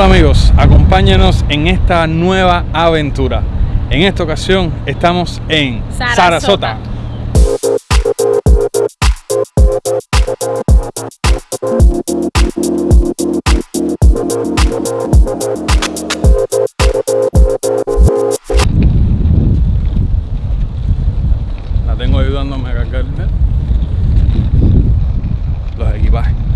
Hola amigos, acompáñanos en esta nueva aventura. En esta ocasión estamos en Sarasota. Sarasota. La tengo ayudándome a cargar los equipajes.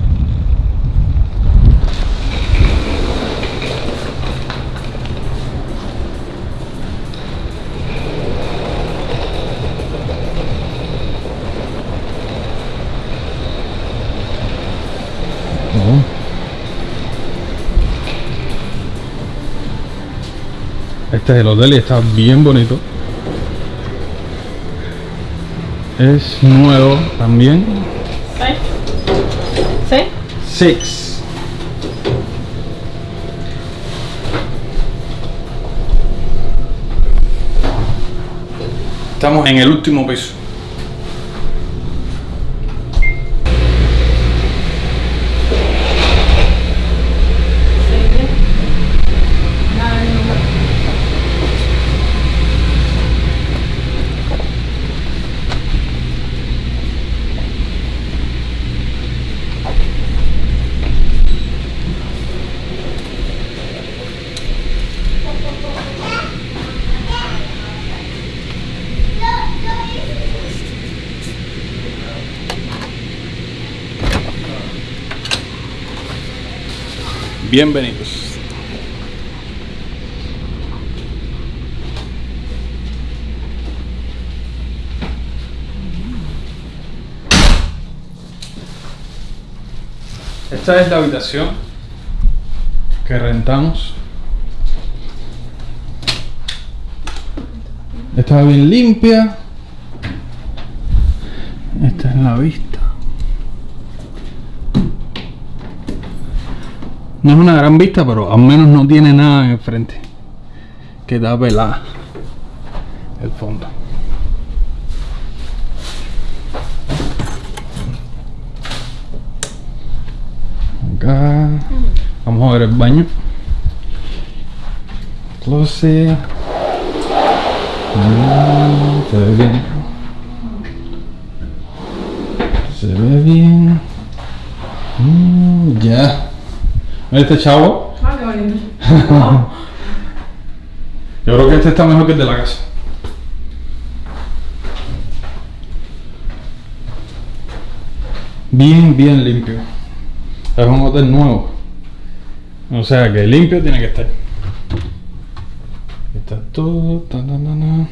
Este es el hotel y está bien bonito. Es nuevo también. ¿Sí? Six. Estamos en el último piso. Bienvenidos. Esta es la habitación que rentamos. Está bien limpia. Esta es la vista. No es una gran vista, pero al menos no tiene nada en el frente. Que da pelada el fondo. Acá. Vamos a ver el baño. Closet. Mm, se ve bien. Se ve bien. Mm, ya. Este chavo. Ah, qué bonito. Yo creo que este está mejor que el de la casa. Bien, bien limpio. Es un hotel nuevo. O sea que limpio tiene que estar. Está todo. ta, na, na,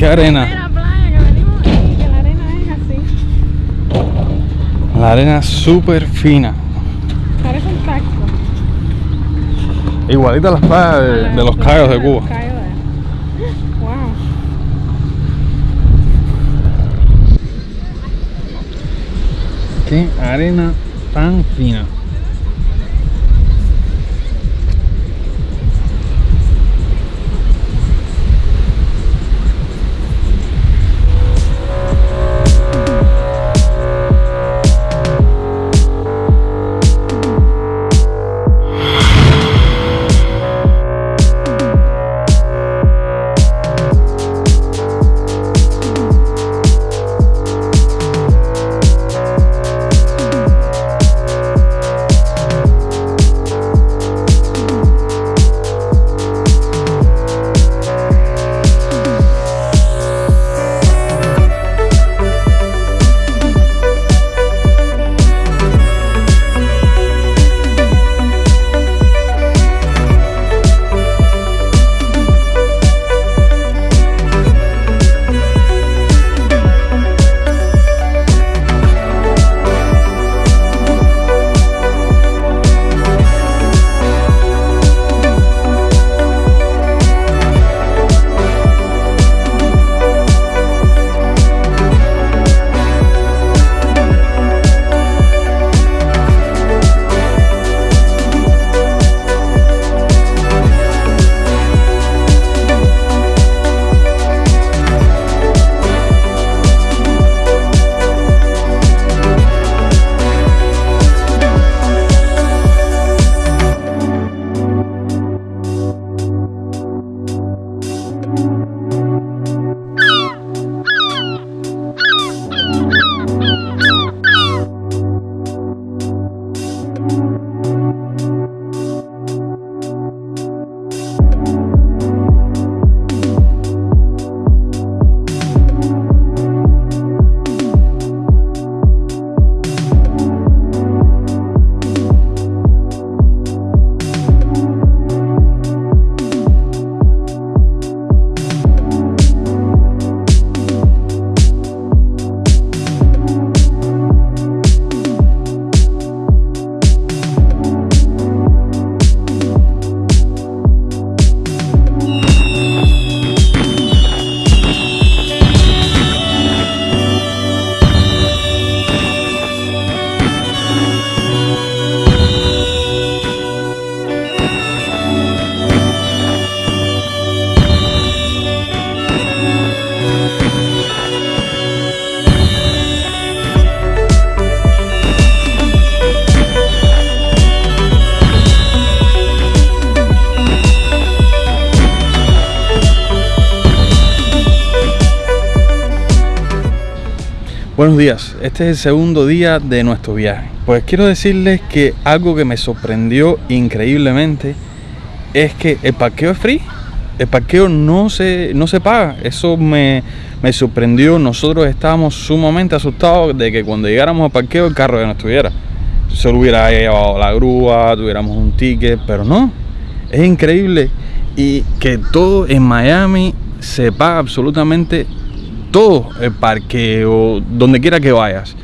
Qué arena. Mira, playa que venimos y que la arena es así. La arena súper fina. Parece un taco. Igualita a las playas de, de los cayos de Cuba. De- Wow. Qué arena tan fina. Buenos días, este es el segundo día de nuestro viaje. Pues quiero decirles que algo que me sorprendió increíblemente es que el parqueo es free. El parqueo no se, no se paga. Eso me, me sorprendió. Nosotros estábamos sumamente asustados de que cuando llegáramos al parqueo el carro ya no estuviera. Solo hubiera llevado la grúa, tuviéramos un ticket, pero no. Es increíble. Y que todo en Miami se paga absolutamente todo el parqueo, donde quiera que vayas.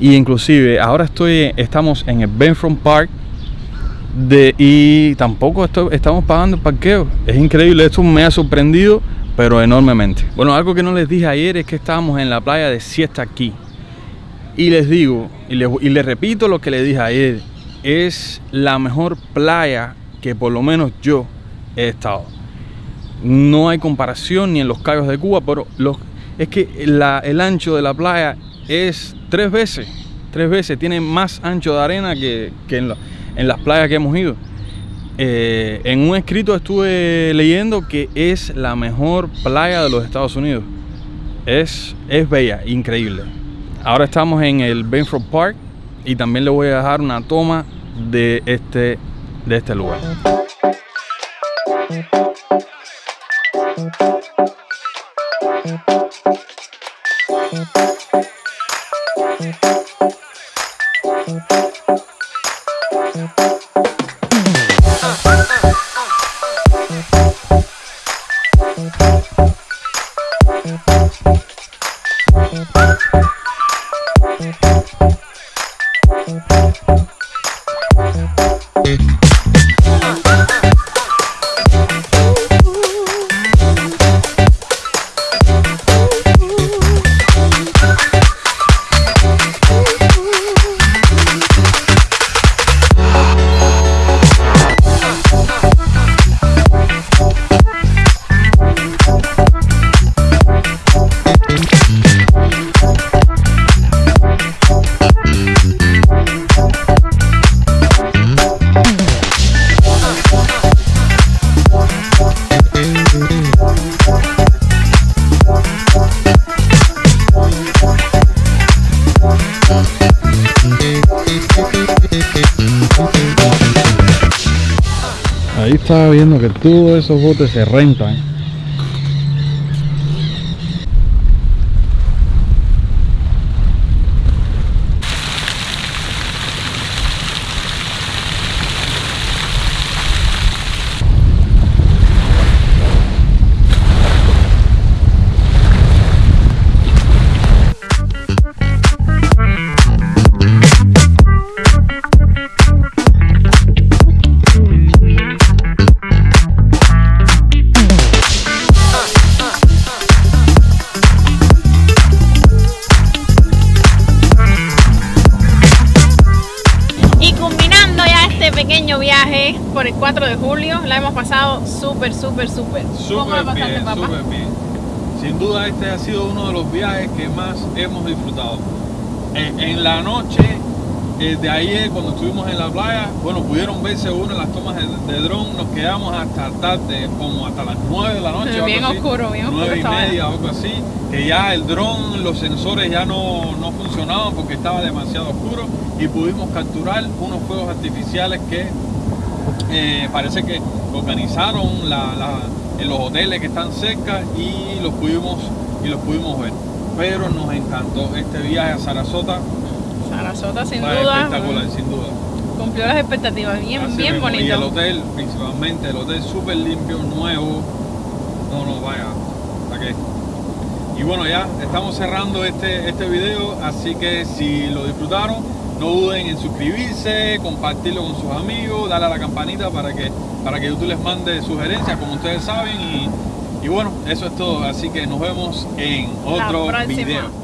Y inclusive ahora estoy, estamos en el Benfront Park y tampoco estamos pagando el parqueo. Es increíble, esto me ha sorprendido, pero enormemente. Bueno, algo que no les dije ayer es que estábamos en la playa de Siesta aquí. Y les digo, y les, y les repito lo que les dije ayer, es la mejor playa que por lo menos yo he estado. No hay comparación ni en los Cayos de Cuba, pero los, es que el ancho de la playa es tres veces, tres veces, tiene más ancho de arena que, en, las playas que hemos ido. Eh, en un escrito estuve leyendo que es la mejor playa de los Estados Unidos. Es, es bella, increíble. Ahora estamos en el Benford Park y también le voy a dejar una toma de este, de este lugar. Estaba viendo que todos esos botes se rentan. 4 de julio, la hemos pasado súper, súper, súper. ¿Cómo la pasaste, bien, papá? súper bien. Sin duda este ha sido uno de los viajes que más hemos disfrutado. En, en la noche eh, de ayer, cuando estuvimos en la playa, bueno, pudieron verse uno las tomas de, de dron, nos quedamos hasta tarde, como hasta las 9 de la noche. Bien así, oscuro, bien oscuro 9 y estaba. media, algo así, que ya el dron, los sensores ya no, no funcionaban porque estaba demasiado oscuro y pudimos capturar unos fuegos artificiales que eh, parece que organizaron la- la- en los hoteles que están cerca y los pudimos y los pudimos ver. Pero nos encantó este viaje a Sarasota, Sarasota, sin fue duda, espectacular, sin duda. cumplió las expectativas. Bien, Así bien mismo. Y el bonito. hotel, principalmente, el hotel súper limpio, nuevo. No, no, vaya, ¿para qué? Y bueno, ya estamos cerrando este, este video, así que si lo disfrutaron, no duden en suscribirse, compartirlo con sus amigos, darle a la campanita para que, para que YouTube les mande sugerencias, como ustedes saben. Y, y bueno, eso es todo, así que nos vemos en otro video.